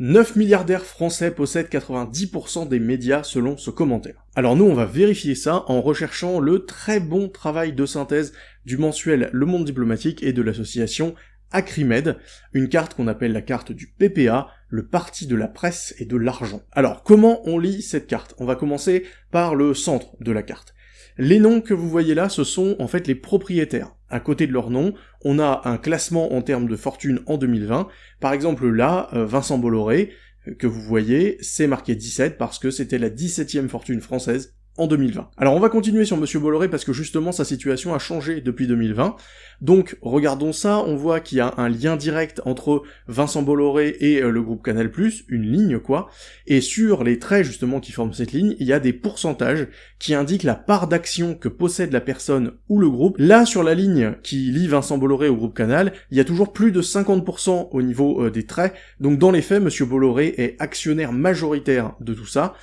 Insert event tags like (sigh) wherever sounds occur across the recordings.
9 milliardaires français possèdent 90% des médias selon ce commentaire. Alors nous on va vérifier ça en recherchant le très bon travail de synthèse du mensuel Le Monde Diplomatique et de l'association Acrimed, une carte qu'on appelle la carte du PPA, le parti de la presse et de l'argent. Alors comment on lit cette carte? On va commencer par le centre de la carte. Les noms que vous voyez là, ce sont en fait les propriétaires. À côté de leurs noms, on a un classement en termes de fortune en 2020. Par exemple là, euh, Vincent Bolloré, euh, que vous voyez, c'est marqué 17 parce que c'était la 17e fortune française en 2020. Alors on va continuer sur Monsieur Bolloré parce que justement sa situation a changé depuis 2020. Donc regardons ça, on voit qu'il y a un lien direct entre Vincent Bolloré et euh, le groupe Canal+, une ligne quoi, et sur les traits justement qui forment cette ligne, il y a des pourcentages qui indiquent la part d'action que possède la personne ou le groupe. Là sur la ligne qui lie Vincent Bolloré au groupe Canal, il y a toujours plus de 50% au niveau euh, des traits, donc dans les faits, Monsieur Bolloré est actionnaire majoritaire de tout ça,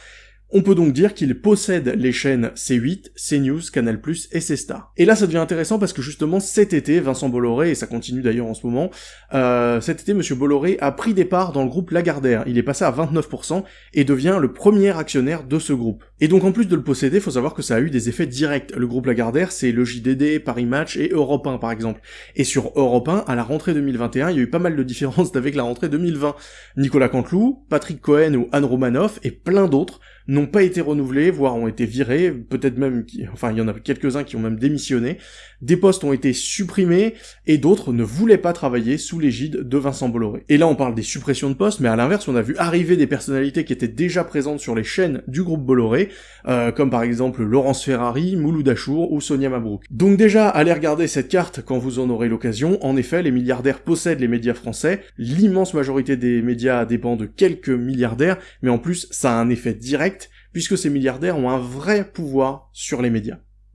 on peut donc dire qu'il possède les chaînes C8, CNews, Canal+, et C-Star. Et là, ça devient intéressant parce que justement, cet été, Vincent Bolloré, et ça continue d'ailleurs en ce moment, euh, cet été, Monsieur Bolloré a pris des parts dans le groupe Lagardère. Il est passé à 29% et devient le premier actionnaire de ce groupe. Et donc, en plus de le posséder, faut savoir que ça a eu des effets directs. Le groupe Lagardère, c'est le JDD, Paris Match et Europe 1, par exemple. Et sur Europe 1, à la rentrée 2021, il y a eu pas mal de différences (laughs) avec la rentrée 2020. Nicolas Canteloup, Patrick Cohen ou Anne Romanoff et plein d'autres n'ont pas été renouvelés, voire ont été virés, peut-être même, enfin il y en a quelques-uns qui ont même démissionné, des postes ont été supprimés, et d'autres ne voulaient pas travailler sous l'égide de Vincent Bolloré. Et là on parle des suppressions de postes, mais à l'inverse on a vu arriver des personnalités qui étaient déjà présentes sur les chaînes du groupe Bolloré, euh, comme par exemple Laurence Ferrari, Mouloud Achour ou Sonia Mabrouk. Donc déjà, allez regarder cette carte quand vous en aurez l'occasion, en effet les milliardaires possèdent les médias français, l'immense majorité des médias dépend de quelques milliardaires, mais en plus ça a un effet direct puisque ces milliardaires ont un vrai pouvoir sur les médias.